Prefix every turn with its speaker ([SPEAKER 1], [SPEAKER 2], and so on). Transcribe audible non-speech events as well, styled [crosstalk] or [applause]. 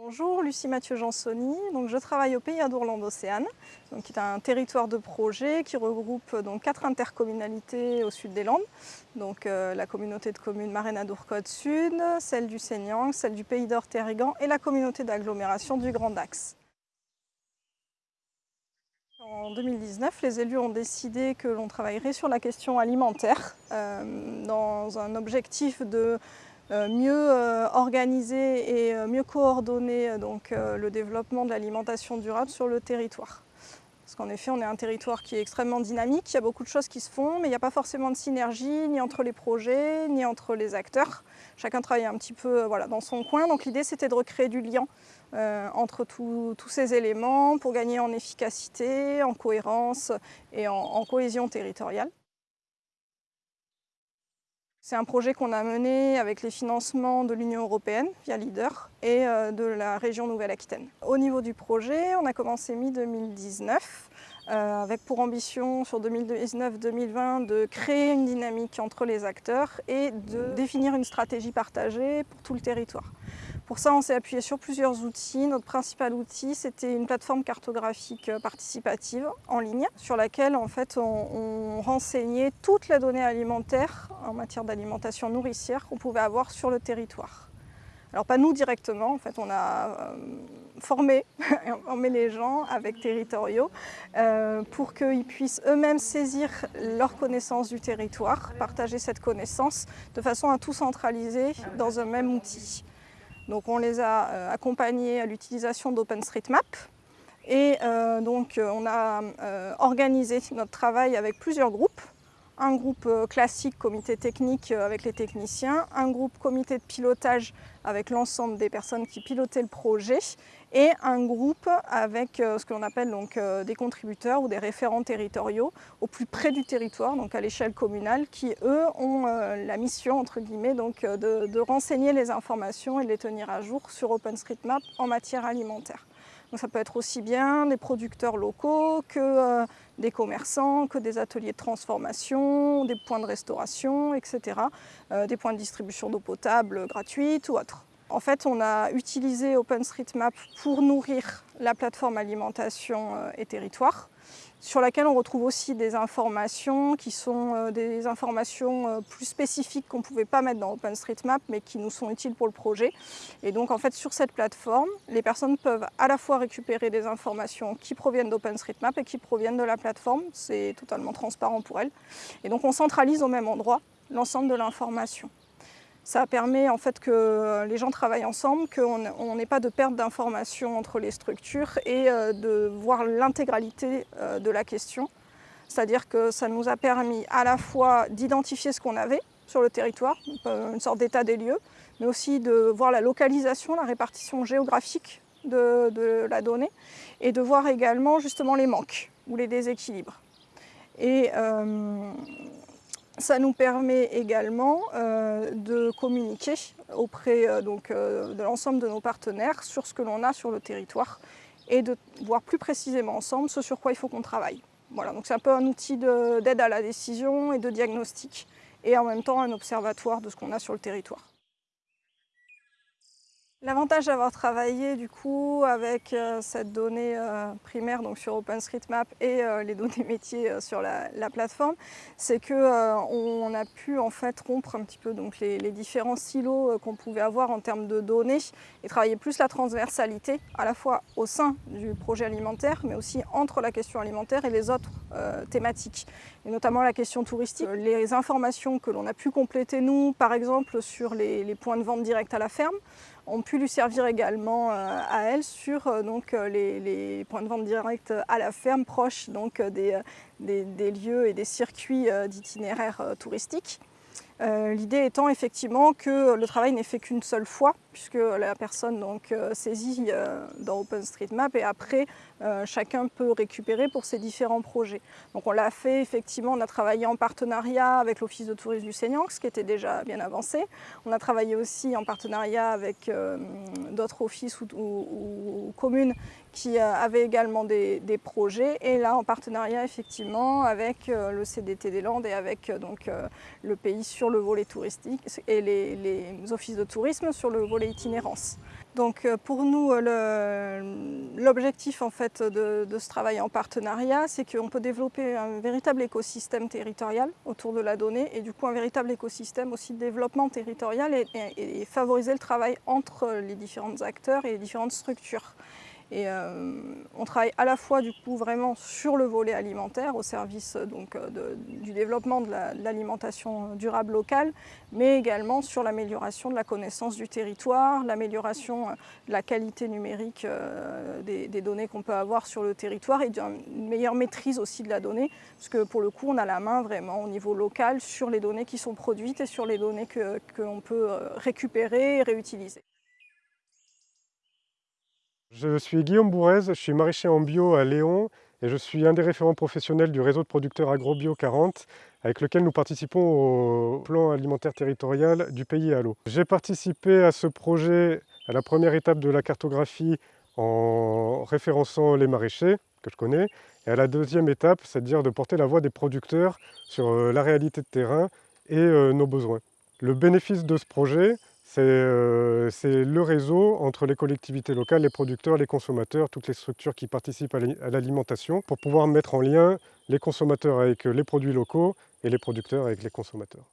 [SPEAKER 1] Bonjour, Lucie Mathieu Jansoni. Donc, je travaille au Pays d'Ourlande Océane, qui est un territoire de projet qui regroupe donc, quatre intercommunalités au sud des Landes. Donc, euh, la communauté de communes Maréna-Dourcode Sud, celle du Seignang, celle du Pays d'Or Terrigan et la communauté d'agglomération du Grand Dax. En 2019, les élus ont décidé que l'on travaillerait sur la question alimentaire euh, dans un objectif de euh, mieux euh, organiser et euh, mieux coordonner donc, le développement de l'alimentation durable sur le territoire. Parce qu'en effet, on est un territoire qui est extrêmement dynamique, il y a beaucoup de choses qui se font, mais il n'y a pas forcément de synergie, ni entre les projets, ni entre les acteurs. Chacun travaille un petit peu voilà, dans son coin, donc l'idée c'était de recréer du lien euh, entre tous ces éléments pour gagner en efficacité, en cohérence et en cohésion territoriale. C'est un projet qu'on a mené avec les financements de l'Union européenne via LEADER et euh, de la région Nouvelle-Aquitaine. Au niveau du projet, on a commencé mi-2019 euh, avec pour ambition sur 2019-2020 de créer une dynamique entre les acteurs et de définir une stratégie partagée pour tout le territoire. Pour ça, on s'est appuyé sur plusieurs outils. Notre principal outil, c'était une plateforme cartographique participative en ligne sur laquelle en fait, on, renseignait toutes les données alimentaires en matière d'alimentation nourricière qu'on pouvait avoir sur le territoire. Alors pas nous directement, en fait on a euh, formé, [laughs] formé les gens avec territoriaux euh, pour qu'ils puissent eux-mêmes saisir leur connaissance du territoire, partager cette connaissance de façon à tout centraliser dans un même outil. Donc on les a euh, accompagnés à l'utilisation d'OpenStreetMap et euh, donc euh, on a organisé notre travail avec plusieurs groupes. Un groupe classique, comité technique avec les techniciens, un groupe comité de pilotage avec l'ensemble des personnes qui pilotaient le projet et un groupe avec euh, ce que l'on appelle donc euh, des contributeurs ou des référents territoriaux au plus près du territoire, donc à l'échelle communale, qui eux ont euh, la mission entre guillemets donc de, de, renseigner les informations et de les tenir à jour sur OpenStreetMap en matière alimentaire. Donc ça peut être aussi bien des producteurs locaux que des commerçants, que des ateliers de transformation, des points de restauration, etc. des points de distribution d'eau potable gratuite ou autres. En fait, on a utilisé OpenStreetMap pour nourrir la plateforme alimentation euh, et territoire, sur laquelle on retrouve aussi des informations qui sont euh, des informations euh, plus spécifiques qu'on ne pouvait pas mettre dans OpenStreetMap, mais qui nous sont utiles pour le projet. Et donc, en fait, sur cette plateforme, les personnes peuvent à la fois récupérer des informations qui proviennent d'OpenStreetMap et qui proviennent de la plateforme. C'est totalement transparent pour elles. Et donc, on centralise au même endroit l'ensemble de l'information. Ça permet en fait que les gens travaillent ensemble, qu'on n'ait pas de perte d'informations entre les structures et euh, de voir l'intégralité euh, de la question. C'est-à-dire que ça nous a permis à la fois d'identifier ce qu'on avait sur le territoire, euh, une sorte d'état des lieux, mais aussi de voir la localisation, la répartition géographique de, la donnée et de voir également justement les manques ou les déséquilibres. Ça nous permet également euh, de communiquer auprès euh, euh, de l'ensemble de nos partenaires sur ce que l'on a sur le territoire et de voir plus précisément ensemble ce sur quoi il faut qu'on travaille. Voilà, donc c'est un peu un outil d'aide à la décision et de diagnostic et en même temps un observatoire de ce qu'on a sur le territoire. L'avantage d'avoir travaillé du coup avec euh, cette donnée euh, primaire donc sur OpenStreetMap et euh, les données métiers sur la, plateforme, c'est qu'on a pu en fait rompre un petit peu donc les, les différents silos qu'on pouvait avoir en termes de données et travailler plus la transversalité à la fois au sein du projet alimentaire mais aussi entre la question alimentaire et les autres thématiques et notamment la question touristique. Les informations que l'on a pu compléter nous par exemple sur les, les points de vente directs à la ferme ont pu lui servir également euh, à elle sur euh, euh, les, points de vente directs à la ferme, proches donc, des, des lieux et des circuits d'itinéraires touristiques. L'idée étant effectivement que le travail n'est fait qu'une seule fois, puisque la personne donc, saisit dans OpenStreetMap et après chacun peut récupérer pour ses différents projets. Donc on l'a fait effectivement, on a travaillé en partenariat avec l'Office de tourisme du Seignang, ce qui était déjà bien avancé. On a travaillé aussi en partenariat avec d'autres offices ou, communes qui avaient également des, projets et là en partenariat effectivement avec le CDT des Landes et avec donc, le pays sur le volet touristique et les, offices de tourisme sur le volet itinérance. Donc euh, pour nous, euh, l'objectif en fait de, ce travail en partenariat, c'est qu'on peut développer un véritable écosystème territorial autour de la donnée et du coup un véritable écosystème aussi de développement territorial et, et favoriser le travail entre les différents acteurs et les différentes structures. Et euh, on travaille à la fois du coup vraiment sur le volet alimentaire au service donc, euh, du développement de l'alimentation durable locale, mais également sur l'amélioration de la connaissance du territoire, l'amélioration euh, de la qualité numérique euh, des, données qu'on peut avoir sur le territoire et d'une meilleure maîtrise aussi de la donnée, parce que pour le coup on a la main vraiment au niveau local sur les données qui sont produites et sur les données que, que peut récupérer et réutiliser.
[SPEAKER 2] Je suis Guillaume Bourrez, je suis maraîcher en bio à Léon et je suis un des référents professionnels du réseau de producteurs AgroBio 40 avec lequel nous participons au plan alimentaire territorial du pays à l'eau. J'ai participé à ce projet à la première étape de la cartographie en référençant les maraîchers que je connais et à la deuxième étape, c'est-à-dire de porter la voix des producteurs sur euh, la réalité de terrain et euh, nos besoins. Le bénéfice de ce projet, euh, c'est le réseau entre les collectivités locales, les producteurs, les consommateurs, toutes les structures qui participent à l'alimentation pour pouvoir mettre en lien les consommateurs avec les produits locaux et les producteurs avec les consommateurs.